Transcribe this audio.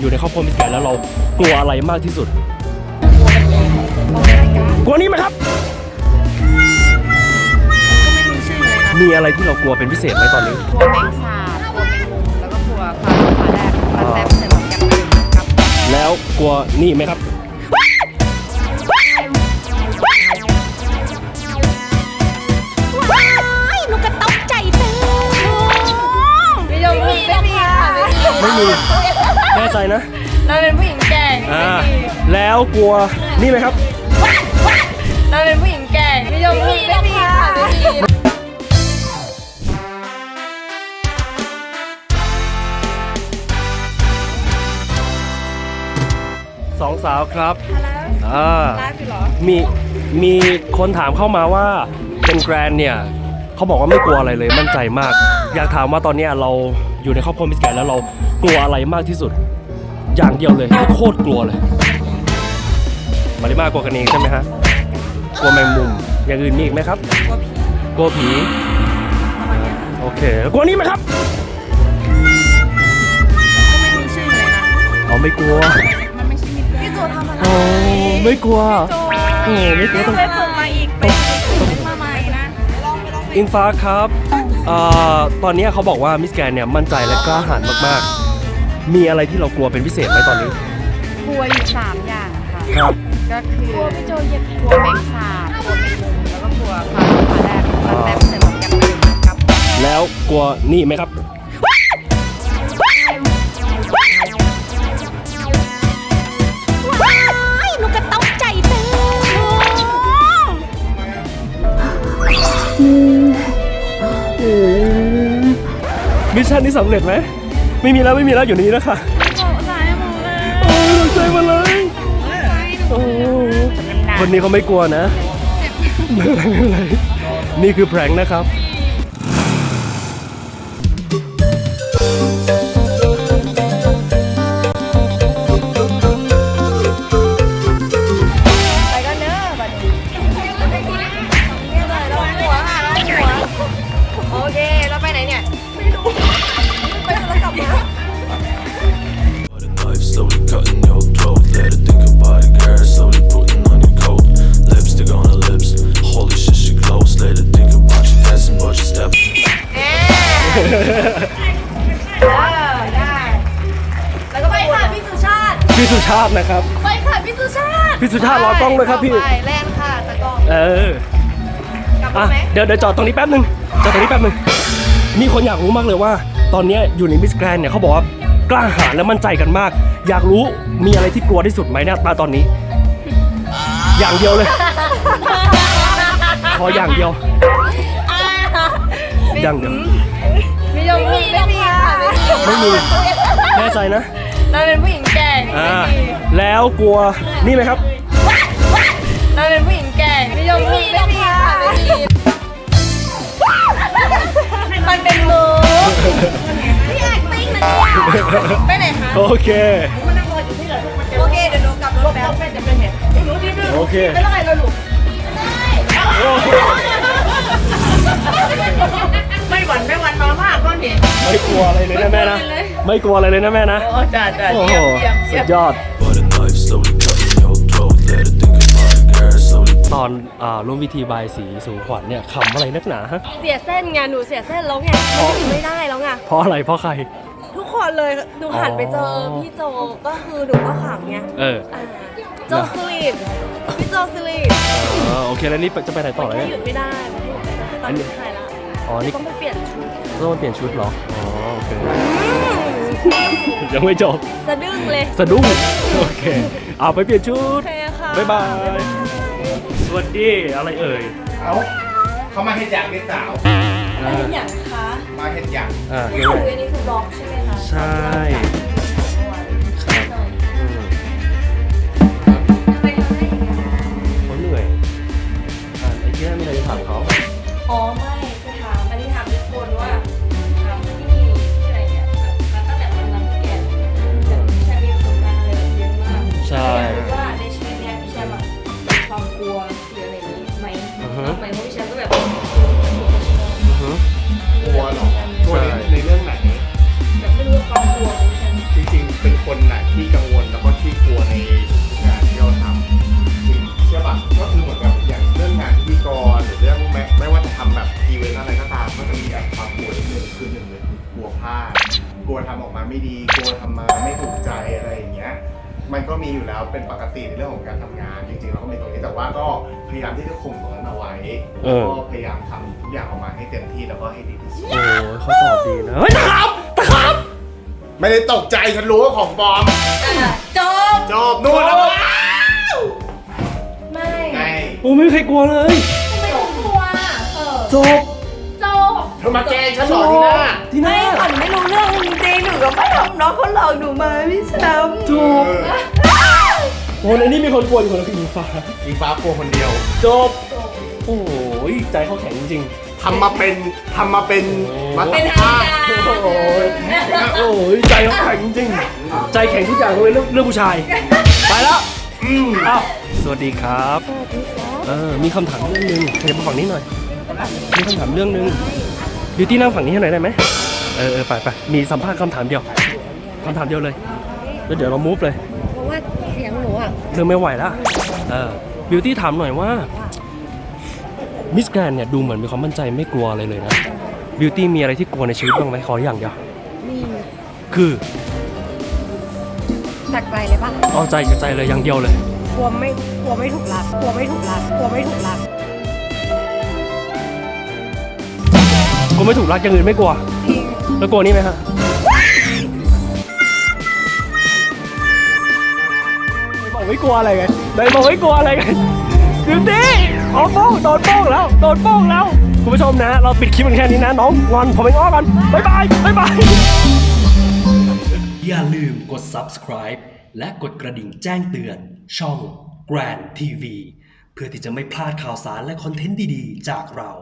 อยู่ในครอบครัวมิสแกรนด์แล้วเรากลัวอะไรมากที่สุด กลัวนี่ไหมครับ มีอะไรที่เรากลัวเป็นพิเศษไหมตอนนี้ กลัวแมงสาบกลัวแมงมุมแล้วก็กลัวปลาปลาแรดปลาแรดใส่หมวกกันน็อกครับแล้วกลัวนี่ไหมครับ ว้ายหนูก็ตกใจตึงไม่ยอมไม่มีค่ะไม่มี ไม่มี แน่ใจนะเราเป็นผู้หญิงแก่อ่าไม่มีแล้วกลัวนี่ไหมครับ เราเป็นผู้หญิงแก่ไม่ยอมไม่มีไม่มีค่ะไม่มีสองสาวครับอ่าไลฟ์อยู่เหรอมีมีคนถามเข้ามาว่าเป็นแกรนเนี่ยเขาบอกว่าไม่กลัวอะไรเลยมั่นใจมาก อยากถามว่าตอนเนี้ยเรา อยู่ในครอบครัวมิสแกรนแล้วเรากลัวอะไรมากที่สุด อย่างเดียวเลยโคตรกลัวเลย มาริมากลัวกันเองใช่ไหมฮะกลัวแมงมุมอย่างอื่นมีอีกไหมครับกลัวผีโอเคกลัวนี่ไหมครับไม่มีชื่อเลยนะอ๋อไม่กลัวมันไม่ใช่มิตรพี่โจทำอะไรโอ้ไม่กลัวโอ้ไม่กลัวต้อง ไปฝึกมาอีกไป องไปลองไปอิงฟ้าครับเอ่อตอนนี้เขาบอกว่ามิสแกนเนี่ยมั่นใจและกล้าหาญมากๆ มีอะไรที่เรากลัวเป็นพิเศษไหมตอนนี้ กลัวอยู่สามอย่างค่ะครับก็คือกลัวพี่โจเหยียบกลัวแมงสาบกลัวแมงมุมแล้วก็กลัวปลาปลาแรดปลาแรดใส่หมวกกันน็อกครับ แล้วกลัวนี่ไหมครับ มิชชั่นนี้สำเร็จไหมไม่มีแล้วไม่มีแล้วอยู่ในนี้แล้วค่ะสายหมดเลยโอ้ยตกใจมาเลยโอ้คนนี้เขาไม่กลัวนะไม่เป็นไรไม่เป็นไรนี่คือแพร้งนะครับ อได้ แล้วก็ไปค่ะพี่สุชาติ พี่สุชาตินะครับ ไปค่ะพี่สุชาติพี่สุชาติรอกล้องด้วยครับพี่ ไปแล่นค่ะตะกล้อง เออกลับอะมาไหมเดี๋ยวเดี๋ยวจอดตรงนี้แป๊บนึงจอดตรงนี้แป๊บนึงมีคนอยากรู้มากเลยว่า ตอนเนี้ยอยู่ในมิสแกรนเนี่ยเขาบอกว่ากล้าหาญและมั่นใจกันมาก อยากรู้มีอะไรที่กลัวที่สุดไหมเนี่ยตาตอนนี้ อย่างเดียวเลย ขออย่างเดียว อย่างเดียว ไม่ยอมไม่มีไม่มีค่ะไม่มีไม่มีแน่ใจนะเราเป็นผู้หญิงแก่ไม่อ่ามีแล้วกลัวนี่ไหมครับเราเป็นผู้หญิงแก่ไม่ยอมไม่มีไม่มีค่ะไม่มีมันเป็นมือพี่แอกติ้งนะเนี่ยไปไหนคะโอเคโอเคเดี๋ยวหนูกลับรถแป๊บแม่จะเป็นเห็นหนูดิ้นโอเคเป็นอะไรเราลูกไม่ามากก็เห็นไม่กลัวอะไรเลยนะแม่นะ ไม่กลัวอะไรเลยนะแม่นะ โอ้จ้าจ้าโอ้โหเยี่ยมเยี่ยมสุดยอด But the knife slowly cutting your throat. Let her think about it, girl. Slowly ตอนอ่าร่วมพิธีบายสีสู่ขวัญเนี่ยขำอะไรนักหนาฮะเสียเส้นไงหนูเสียเส้นแล้วไงมันไม่ได้แล้วไงเพราะอะไรเพราะใคร ทุกคนเลยหนูหันไปเจออ๋อพี่โจก็คือหนูก็ขำไงเอออ่าโจสลีปพี่โจสลีปอ๋อโอเคแล้วนี่จะไปไหนต่อเลยแค่หยุดไม่ได้มันหยุดไม่ได้ตอนนี้ถ่ายละอ๋อนี่ต้องไปเปลี่ยนชุด ต้วมันเปลี่ยนชุดเหรอ อ๋อโอเค ยังไม่จบ สะดึ้งเลย สะดุ้ง โอเค เอาไปเปลี่ยนชุโอด เคค่ะ บ๊ายบาย สวัสดี อะไรเอ่ย เอาเขามาเห็ดอย่างเด็กสาวเห็นอย่างคะมาเห็ดอย่าง อ่า คืออันนี้คือบล็อกใช่ไหมคะ ใช่ ไม่ดีกลัวทำมาไม่ถูกใจอะไรอย่างเงี้ยมันก็มีอยู่แล้วเป็นปกติในเรื่องของการทำงาน จริงๆเราก็มีตรงนี้แต่ว่าก็พยายามที่จะคุมตรงนั้นเอาไว้เออก็พยายามทำทุกอย่างออกมาให้เต็มที่แล้วก็ให้ดีที่สุดโอ้ยเขาตอบดีนะเฮ้ยตะครับตะครับไม่ได้ตกใจฉันรู้ว่าของปลอมจบจบนู่นแล้วไม่ไง โอ้ไม่มีใครกลัวเลย ทำไมต้องกลัวเออจบจบ เธอมาแกล้งฉันเหรอทีน่าที่หไม่น้าขวัญไม่รู้เรื่องจริงๆหนูก็ไม่ทำน้องเขาหลอกหนูมาพี่แชมป์จบโอ้ในนี้มีคนกลัวอยู่คนละคืออิงฟ้าอีฟ้ากลัวคนเดียว จบ โอ้ยใจเขาแข็งจริงทำมาเป็นทำมาเป็นมาเป็นสัมทางภาษณ์การโอ้ยโอ้ยใจเขาแข็งจริง ใจแข็งทุกอย่างเลยเรื่องเรื่องผู้ชาย ไปแล้วอืมอ้าวสวัสดีครับ เออ มีคำถามเรื่องหนึงขยับมาฝั่งนี้หน่อย มีคำถามเรื่องหนึง บิวตี้นั่งฝั่งนี้ให้หน่อยได้ไหมเออเออไปไปมีสัมภาษณ์คำถามเดียวคำถามเดียวเลยแล้วเดี๋ยวเรามูฟเลยเพราะว่าเสียงหนูอะเริ่มไม่ไหวแล้วเออบิวตี้ถามหน่อยว่ามิสแกรนเนี่ยดูเหมือนมีความมั่นใจไม่กลัวอะไรเลยนะบิวตี้มีอะไรที่กลัวในชีวิตบ้างไหมขออย่างเดียวมีคือจากใจเลยปะเอาใจกับใจเลยอย่างเดียวเลยกลัวไม่กลัวไม่ถูกรักกลัวไม่ถูกรักกลัวไม่ถูกรัก กลัวไม่ถูกรักอย่างอื่นไม่กลัว จริงแล้วกลัวนี่ไหมฮะบอกไม่กลัวอะไรไงเลยบอกไม่กลัวอะไรไงบิวตี้ขอโป้งโดนโป้งแล้ว โดนโป้งแล้ว คุณผู้ชมนะ เราปิดคลิปกันแค่นี้นะ น้องงอนผมไปง้อกันบ๊ายบายบ๊ายบาย อย่าลืมกด subscribe และกดกระดิ่งแจ้งเตือน ช่อง Grand TV เพื่อที่จะไม่พลาดข่าวสารและคอนเทนต์ดี ๆ จากเรา